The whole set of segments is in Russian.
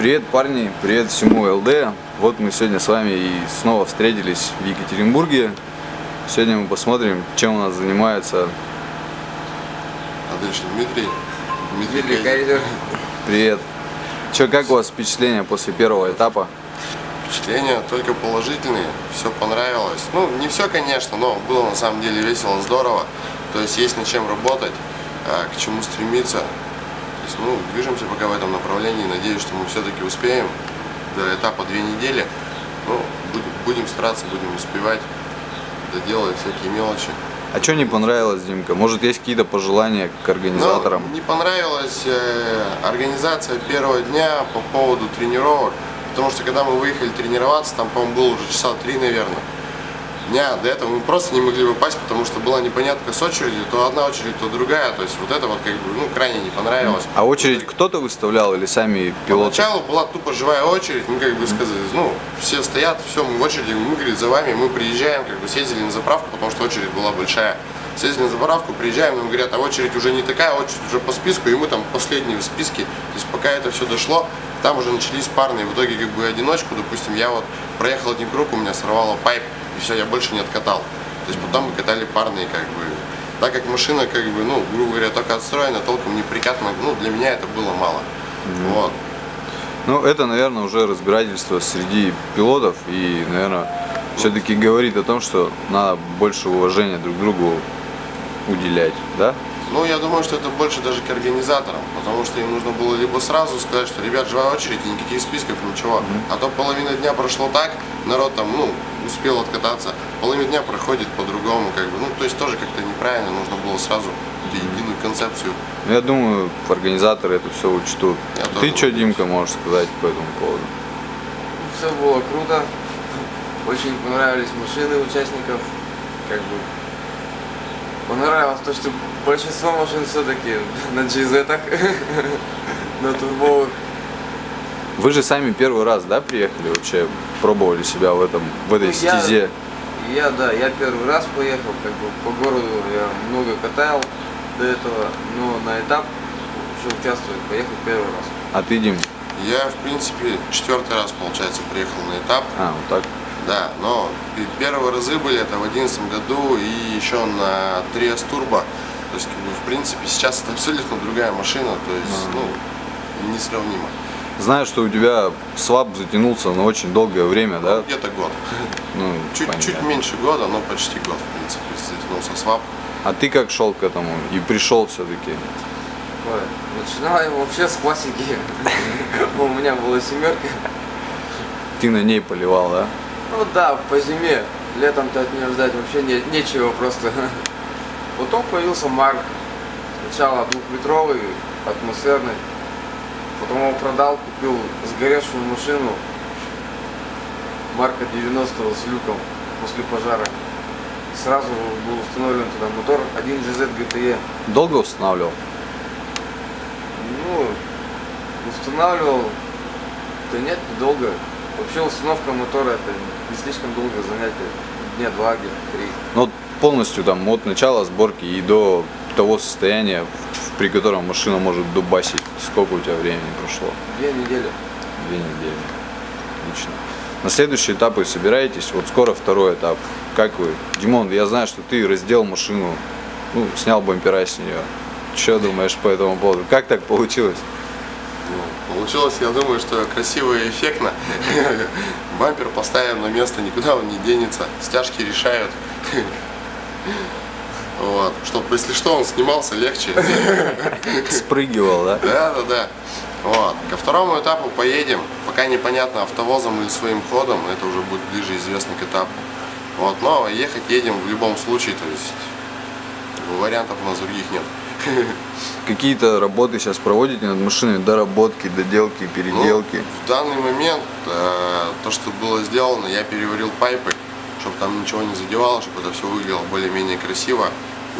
Привет, парни, привет всему ЛД. Вот мы сегодня с вами и снова встретились в Екатеринбурге. Сегодня мы посмотрим, чем у нас занимается. А дальше Дмитрий. Дмитрий Кайзер. Привет. Че, как у вас впечатления после первого этапа? Впечатления только положительные, все понравилось. Ну, не все, конечно, но было на самом деле весело, здорово. То есть есть над чем работать, а, к чему стремиться есть, ну, движемся пока в этом направлении. Надеюсь, что мы все-таки успеем до этапа две недели. Ну, будем, будем стараться, будем успевать, доделать всякие мелочи. А что не понравилось, Димка? Может, есть какие-то пожелания к организаторам? Ну, не понравилась э, организация первого дня по поводу тренировок. Потому что когда мы выехали тренироваться, там, по-моему, было уже часа три, наверное дня до этого мы просто не могли попасть, потому что была непонятка с очередью, то одна очередь, то другая, то есть вот это вот как бы, ну, крайне не понравилось. А очередь кто-то выставлял или сами пилоты? Поначалу была тупо живая очередь, мы как бы сказали, ну, все стоят, все, мы в очереди, мы, говорит, за вами, мы приезжаем, как бы съездили на заправку, потому что очередь была большая. Съездили на заправку, приезжаем, нам говорят, а очередь уже не такая, очередь уже по списку, и мы там последние в списке. То есть пока это все дошло, там уже начались парные, в итоге как бы одиночку, допустим, я вот проехал один круг, у меня сорвало пайп, и все, я больше не откатал. То есть потом мы катали парные, как бы, так как машина, как бы, ну, грубо говоря, только отстроена, толком не прикатана, ну, для меня это было мало. Mm -hmm. Вот. Ну, это, наверное, уже разбирательство среди пилотов и, наверное, все-таки говорит о том, что надо больше уважения друг другу уделять, да? Ну, я думаю, что это больше даже к организаторам, потому что им нужно было либо сразу сказать, что, ребят, живая очередь, никаких списков, ничего. Mm -hmm. А то половина дня прошло так, народ там, ну, успел откататься, половина дня проходит по-другому, как бы, ну, то есть тоже как-то неправильно, нужно было сразу единую концепцию. Ну, я думаю, организаторы это все учтут. Я Ты что, Димка, можешь сказать по этому поводу? Все было круто, очень понравились машины участников, как бы понравилось то, что большинство машин все-таки на GZ, на турбовых. Вы же сами первый раз, да, приехали вообще, пробовали себя в этом, в этой ну, стезе? Я, я, да, я первый раз поехал, как бы по городу я много катал до этого, но на этап еще участвовать поехал первый раз. А ты, Дим? Я, в принципе, четвертый раз, получается, приехал на этап. А, вот так? Да, но первые разы были это в одиннадцатом году и еще на 3S Turbo. То есть, как бы, в принципе, сейчас это абсолютно другая машина, то есть, а. ну, несравнимо. Знаю, что у тебя свап затянулся на очень долгое время, да? Где-то год. Ну, чуть, чуть меньше года, но почти год, в принципе, затянулся свап. А ты как шел к этому и пришел все-таки? Начинал я вообще с классики. У меня была семерка. Ты на ней поливал, да? Ну да, по зиме. Летом-то от нее ждать вообще не, нечего просто. Потом появился Марк. Сначала двухлитровый, атмосферный. Потом его продал, купил сгоревшую машину марка 90 с люком после пожара. Сразу был установлен туда мотор 1GZ GTE. Долго устанавливал? Ну, устанавливал, да нет, недолго. Вообще установка мотора это не слишком долгое занятие, дня два, где-то три. Ну, полностью там от начала сборки и до того состояния, при котором машина может дубасить, сколько у тебя времени прошло? Две недели. Две недели. Отлично. На следующий этап вы собираетесь, вот скоро второй этап. Как вы? Димон, я знаю, что ты раздел машину, ну, снял бампера с нее. Что думаешь по этому поводу? Как так получилось? Ну, получилось, я думаю, что красиво и эффектно. Бампер поставим на место, никуда он не денется. Стяжки решают. Вот, чтобы, если что, он снимался легче. Спрыгивал, да? Да, да, да. Вот. Ко второму этапу поедем. Пока непонятно, автовозом или своим ходом. Это уже будет ближе известно к этапу. Вот. Но ехать едем в любом случае. То есть вариантов у нас других нет. Какие-то работы сейчас проводите над машиной? Доработки, доделки, переделки? Ну, в данный момент э, то, что было сделано, я переварил пайпы чтобы там ничего не задевало, чтобы это все выглядело более-менее красиво.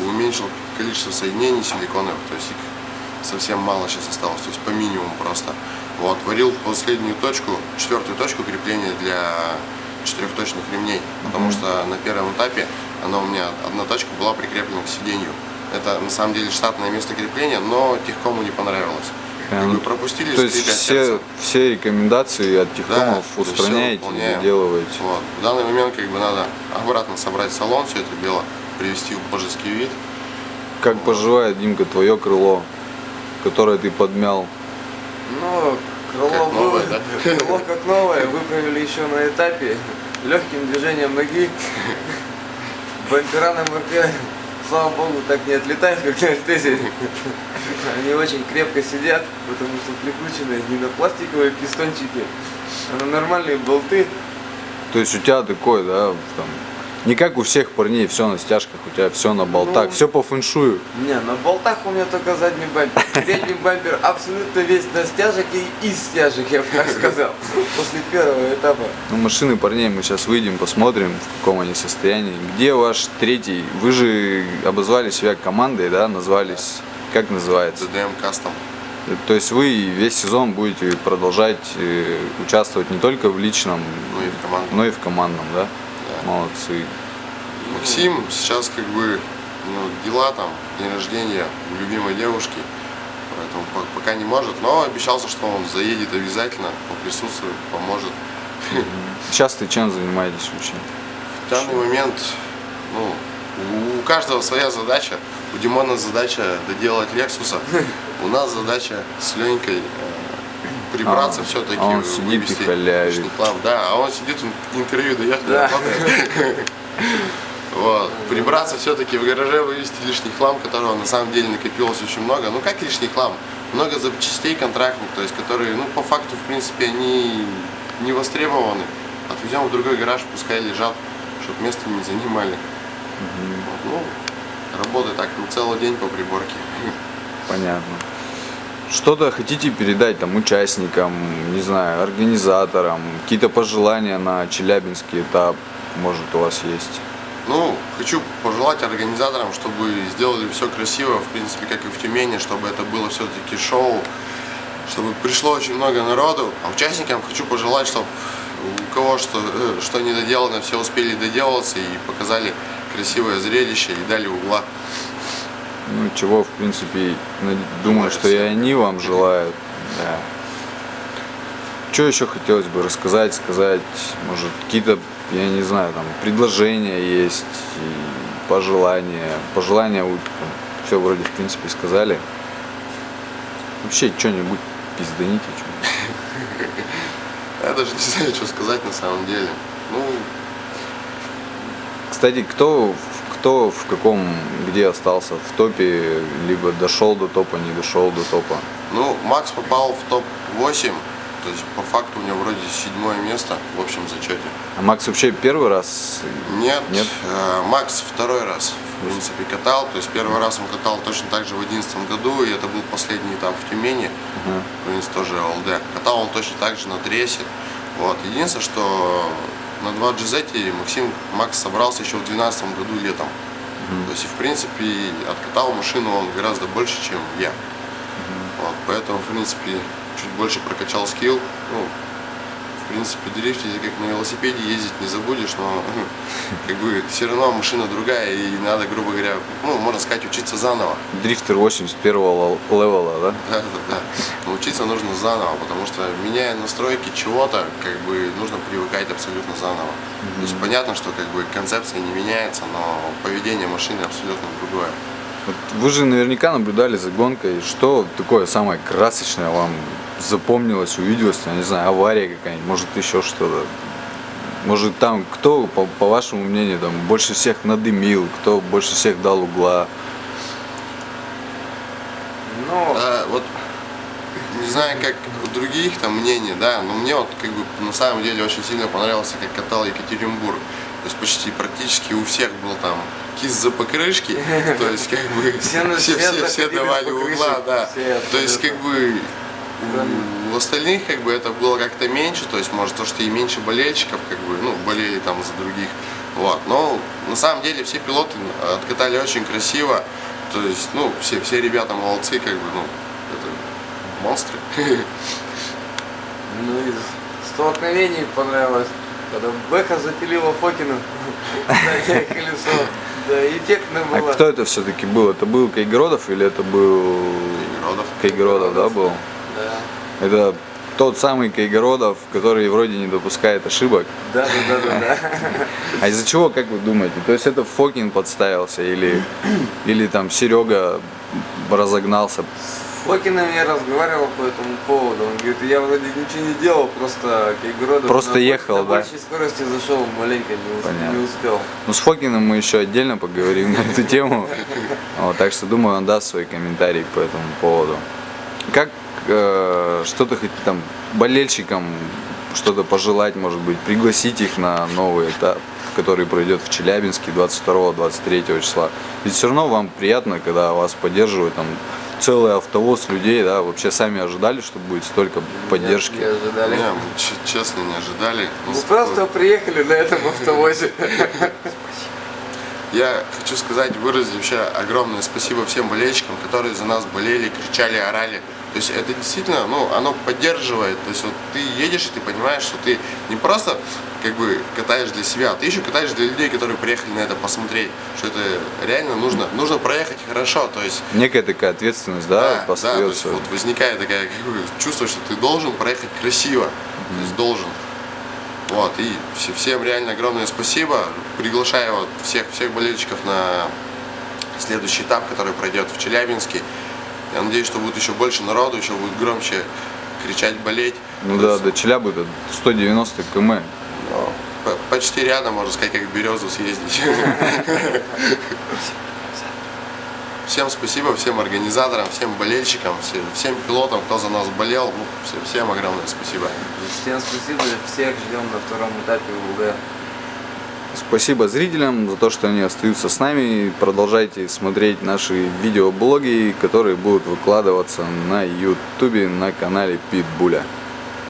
Уменьшил количество соединений силиконовых, то есть их совсем мало сейчас осталось, то есть по минимуму просто. Вот, варил последнюю точку, четвертую точку крепления для четырехточных ремней, потому что на первом этапе она у меня, одна точка была прикреплена к сиденью. Это на самом деле штатное место крепления, но техкому не понравилось. Как бы пропустили То есть все, все рекомендации от техкомов Да, устраняете, выполняем. доделываете. Вот. В данный момент как бы надо обратно собрать салон, все это дело привести в божеский вид. Как поживает, Димка, твое крыло, которое ты подмял? Ну, крыло, Как новое, да? крыло как новое, выправили еще на этапе, легким движением ноги. Бампера на МРК, слава богу, так не отлетают, как на альтезе. Они очень крепко сидят, потому что прикручены не на пластиковые пистончики, а на нормальные болты. То есть у тебя такой, да, там, не как у всех парней, все на стяжках, у тебя все на болтах, Ну, все по фэншую. Не, на болтах у меня только задний бампер. Передний бампер абсолютно весь на стяжек и из стяжек, я бы так сказал, после первого этапа. Ну, машины парней мы сейчас выйдем, посмотрим, в каком они состоянии. Где ваш третий? Вы же обозвали себя командой, да, назвались, как называется? CDM Custom. То есть вы весь сезон будете продолжать э, участвовать не только в личном, Ну и в команду. но и в командном, да? Молодцы. Максим сейчас как бы ну, дела там, день рождения у любимой девушки, поэтому по- пока не может, но обещался, что он заедет обязательно, поприсутствует, поможет. Сейчас ты чем занимаетесь вообще? В данный момент, ну, у- у каждого своя задача. У Димона задача доделать Лексуса. У нас задача с Ленькой э, прибраться А, все-таки, а он сидит и халявит. Да, а он сидит, он интервью дает, Да. работает. Вот. Прибраться все-таки в гараже, вывести лишний хлам, которого на самом деле накопилось очень много. Ну как лишний хлам? Много запчастей контрактных, то есть которые, ну по факту, в принципе, они не востребованы. Отвезем в другой гараж, пускай лежат, чтобы место не занимали. Вот, Ну, работы так, ну целый день по приборке. Понятно. Что-то хотите передать там участникам, не знаю, организаторам, какие-то пожелания на Челябинский этап, может у вас есть? Ну, хочу пожелать организаторам, чтобы сделали все красиво, в принципе, как и в Тюмени, чтобы это было все-таки шоу, чтобы пришло очень много народу. А участникам хочу пожелать, чтобы у кого что, э, что не доделано, все успели доделаться и показали красивое зрелище и дали угла. Ну, чего, в принципе, на- думаю, что и они вам желают. Да. Что еще хотелось бы рассказать, сказать, может, какие-то, я не знаю, там, предложения есть, и пожелания. Пожелания все вроде, в принципе, сказали. Вообще, что-нибудь пизданите, что Я даже не знаю, что сказать на самом деле. Ну, Кстати, кто, кто в каком, где остался в топе, либо дошел до топа, не дошел до топа? ну, Макс попал в топ-8, то есть по факту у него вроде седьмое место в общем зачете. А Макс вообще первый раз? Нет, Нет? э, Макс второй раз, в принципе, катал. То есть первый раз он катал точно так же в 2011 году, и это был последний этап в Тюмени, Ага. в принципе, тоже ЛД. Катал он точно так же на трессе. Вот. Единственное, что на 2 GZ Максим Макс собрался еще в 2012 году летом. То есть, в принципе, откатал машину он гораздо больше, чем я. Вот, поэтому, в принципе, чуть больше прокачал скилл. Ну, в принципе, дрифтить, как на велосипеде ездить не забудешь, но как бы все равно машина другая, и надо, грубо говоря, ну, можно сказать, учиться заново. Дрифтер 81 левела, да? Да, да, да. Но учиться нужно заново, потому что меняя настройки чего-то, как бы нужно привыкать абсолютно заново. То есть понятно, что как бы концепция не меняется, но поведение машины абсолютно другое. Вот вы же наверняка наблюдали за гонкой. Что такое самое красочное вам запомнилось, увиделось? Я не знаю, авария какая-нибудь, может еще что-то. Может там кто, по, по вашему мнению, там больше всех надымил, кто больше всех дал угла? Ну, Да, вот не знаю, как у других там мнений, да, но мне вот как бы на самом деле очень сильно понравился, как катал Екатеринбург. То есть почти практически у всех был там кис за покрышки, то есть как бы Все все, все, все давали угла, да. все То есть как бы у остальных как бы это было как-то меньше, то есть может то, что и меньше болельщиков как бы, ну, болели там за других. Вот. Но на самом деле все пилоты откатали очень красиво. То есть, ну, все, все ребята молодцы, как бы, ну, это монстры. ну из столкновений понравилось, когда Бэха запилила Фокину заднее колесо. Да, эффектно А было. кто это все-таки был? Это был Кайгородов или это был Родов. Кайгородов, да, был? Это тот самый Кайгородов, который вроде не допускает ошибок. Да, да, да, да, да. А из-за чего, как вы думаете? То есть это Фокин подставился или, или там Серега разогнался? С Фокиным я разговаривал по этому поводу. Он говорит, я вроде ничего не делал, просто Кайгородов Просто на, ехал, на да? большей скорости зашел, маленько не, Понятно. не успел. Ну, с Фокиным мы еще отдельно поговорим на эту тему. Вот, так что думаю, он даст свой комментарий по этому поводу. Как э, что-то хоть там болельщикам что-то пожелать, может быть, пригласить их на новый этап, который пройдет в Челябинске 22-23 числа. Ведь все равно вам приятно, когда вас поддерживают там целый автовоз людей, да, вообще сами ожидали, что будет столько поддержки. Не, не ожидали. Не, мы честно не ожидали. Мы просто приехали на этом автовозе. Я хочу сказать, выразить вообще огромное спасибо всем болельщикам, которые за нас болели, кричали, орали. То есть это действительно, ну, оно поддерживает. То есть вот ты едешь и ты понимаешь, что ты не просто как бы катаешь для себя, а ты еще катаешь для людей, которые приехали на это посмотреть, что это реально нужно, нужно проехать хорошо. То есть Некая такая ответственность, да, да, то остается. есть вот возникает такая как бы, чувство, что ты должен проехать красиво, то есть должен. Вот, и все- всем реально огромное спасибо. Приглашаю вот всех, всех болельщиков на следующий этап, который пройдет в Челябинске. Я надеюсь, что будет еще больше народу, еще будет громче кричать, болеть. Ну да, есть, до Челябы это 190 км. п- почти рядом, можно сказать, как в Березу съездить. Всем спасибо, всем организаторам, всем болельщикам, всем, всем пилотам, кто за нас болел. Ну, всем, всем огромное спасибо. Всем спасибо, всех ждем на втором этапе УГ. Спасибо зрителям за то, что они остаются с нами. Продолжайте смотреть наши видеоблоги, которые будут выкладываться на ютубе на канале Питбуля.